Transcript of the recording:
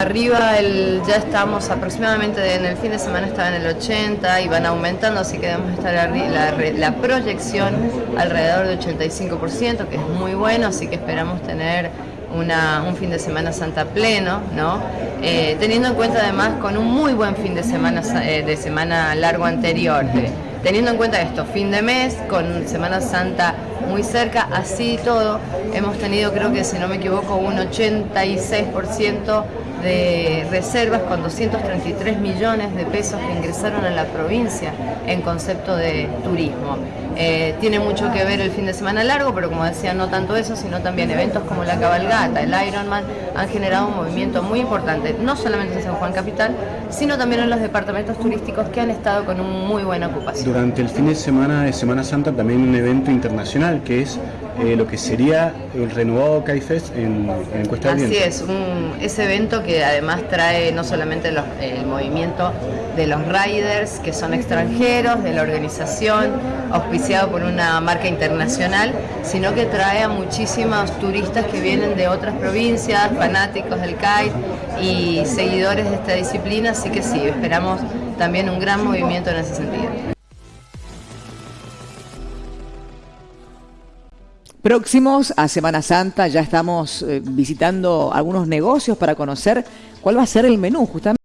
Arriba el, ya estamos aproximadamente en el fin de semana estaba en el 80 y van aumentando, así que debemos estar la, la proyección alrededor de 85%, que es muy bueno, así que esperamos tener una, un fin de semana santa pleno, ¿no? Eh, teniendo en cuenta además con un muy buen fin de semana, eh, de semana largo anterior. teniendo en cuenta esto, fin de mes, con Semana Santa muy cerca, así todo, hemos tenido creo que si no me equivoco un 86% de reservas con 233 millones de pesos que ingresaron a la provincia en concepto de turismo. Eh, tiene mucho que ver el fin de semana largo, pero como decía, no tanto eso, sino también eventos como la cabalgata, el Ironman, han generado un movimiento muy importante, no solamente en San Juan Capital, sino también en los departamentos turísticos que han estado con una muy buena ocupación. Durante el fin de semana de Semana Santa también un evento internacional que es eh, lo que sería el renovado CAIFES en, en Cuesta Así es, un, ese evento que además trae no solamente el movimiento de los riders que son extranjeros, de la organización, auspiciado por una marca internacional, sino que trae a muchísimos turistas que vienen de otras provincias, fanáticos del kite y seguidores de esta disciplina, así que sí, esperamos también un gran movimiento en ese sentido. Próximos a Semana Santa ya estamos eh, visitando algunos negocios para conocer cuál va a ser el menú justamente.